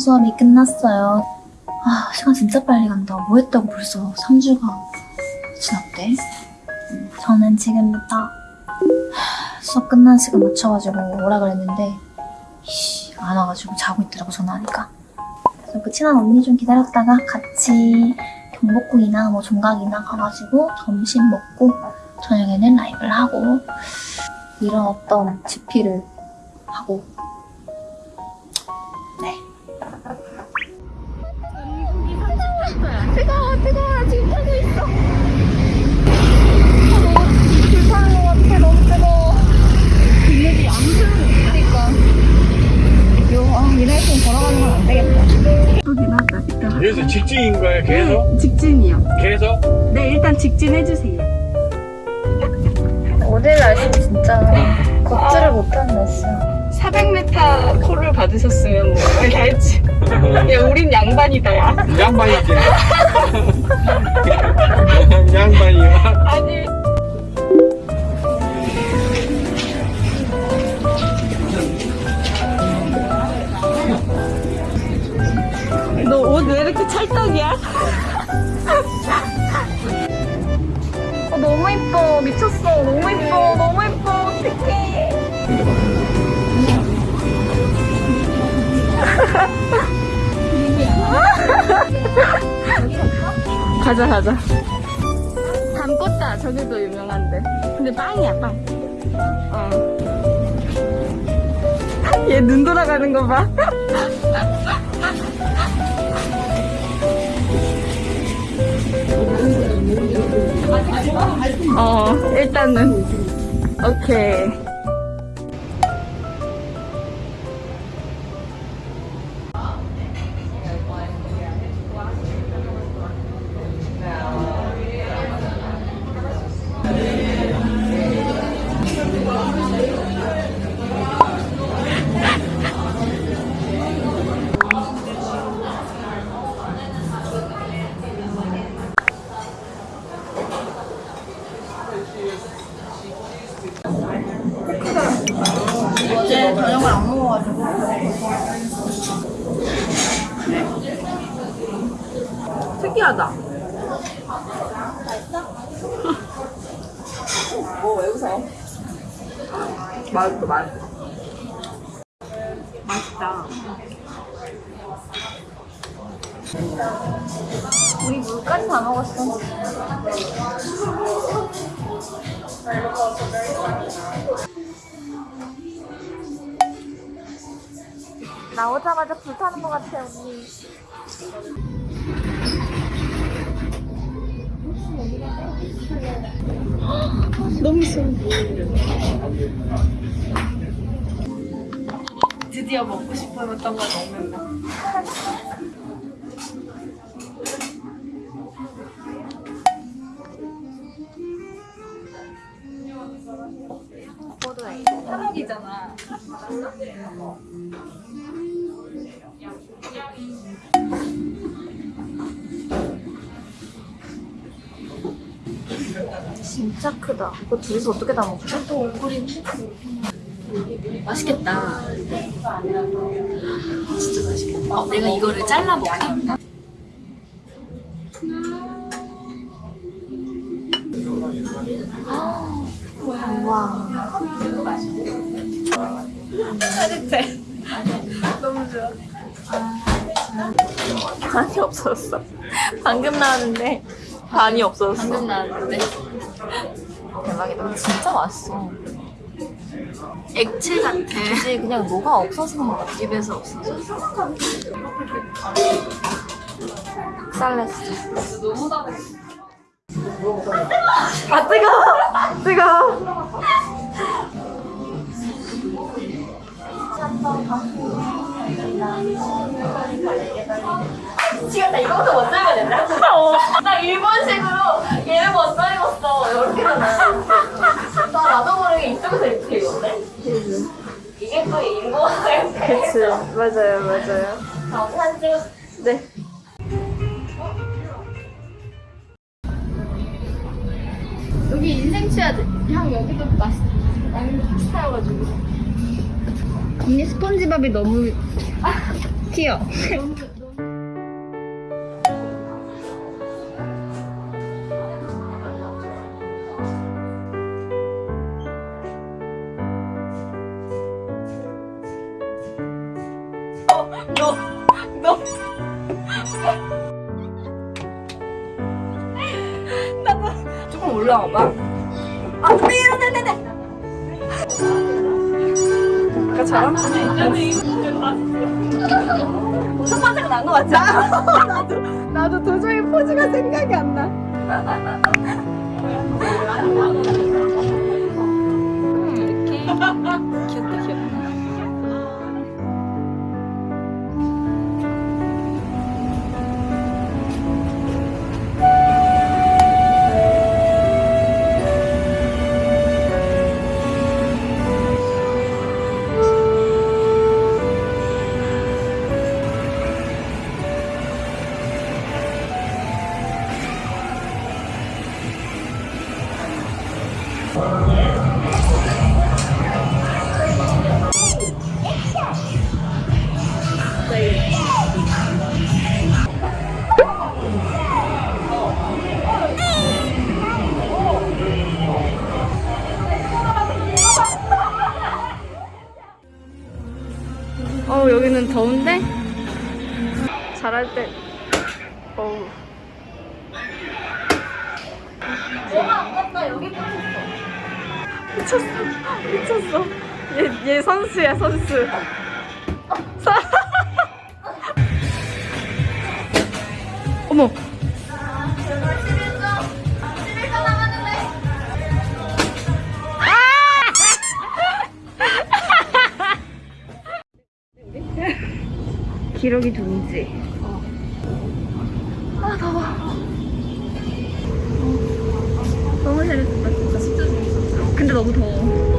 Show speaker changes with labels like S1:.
S1: 3주차 수업이 끝났어요. 아, 시간 진짜 빨리 간다. 뭐 했다고 벌써 3주가 지났대? 저는 지금부터 하, 수업 끝나는 시간 맞춰가지고 오라 그랬는데 씨, 안 와가지고 자고 있더라고 전화하니까. 그래서 그 친한 언니 좀 기다렸다가 같이 경복궁이나 뭐 종각이나 가가지고 점심 먹고 저녁에는 라이브를 하고 이런 어떤 집필을 하고 요, 아, 좀 걸어가는 건 안 되겠다
S2: 예쁘긴 하다.
S3: 여기서 직진인 거예요? 계속?
S2: 네, 직진이요.
S3: 계속?
S2: 네, 일단 직진 해주세요.
S1: 어제 날씨 진짜 걷지를 못하는 날씨야
S2: 400m 콜을 받으셨으면 뭐 알지. 야, 우린 양반이다, 야.
S3: 양반이지. 양반이요.
S2: 아니. 찰떡이야?
S1: 어, 너무 이뻐 미쳤어 너무 이뻐 너무 이뻐 어떡해
S2: 가자, 가자. 담꽃다, 저기도 유명한데. 근데 빵이야, 빵. 어. 얘 눈 돌아가는 거 봐. 어, 일단은. 오케이. 특이하다.
S1: 뭐왜 웃어?
S2: 맛있어, 맛있어. 맛있다.
S1: 우리 물까지 다 먹었어 나오자마자 불타는 것 같아 언니
S2: 너무 싫어. 드디어 먹고 싶었던 걸 먹는다.
S1: 포도에
S2: 한옥이잖아.
S1: 진짜 크다 이거 둘이서 어떻게 다 먹지? 또 오그린
S4: 맛있겠다. 진짜 맛있겠다. 어, 내가 이거를 잘라 먹게.
S1: 우와
S2: 반이 없었어. 방금 나왔는데 반이 없었어.
S4: 방금 나왔는데
S1: 대박이다 진짜 맛있어
S4: 액체 같아.
S1: 이제 그냥 뭐가 없어서 것 같아
S4: 입에서 없어져.
S1: 닭살냈어
S2: 아 뜨거워. 뜨거워.
S1: 미치겠다 이거부터 먼저 해야 된다 나 일본식으로 얘를 먼저 입었어 이렇게 하나 나 나도 모르게 이쪽에서 이렇게 입었네 이게 또 일본어의
S2: 그치. 맞아요, 맞아요.
S1: 자, 사진 찍어
S2: 네. 여기 인생 돼. 형 여기도 맛있. 여기도 비슷해가지고. 언니 스펀지밥이 너무
S1: 귀여워.
S2: 조금 올라와봐. 아까처럼? 첫 번째가 것 같지? 나도, 나도 도저히 포즈가 생각이 안 나. 이렇게 귀엽다 귀엽다. 여기는 더운데? 잘할 때. 어우. 미쳤어. 미쳤어. 얘, 얘 선수야 선수. 선- 어머 기록이 누군지. 아, 더워. 너무 재밌었다, 진짜. 진짜 재밌었어. 근데 너무 더워.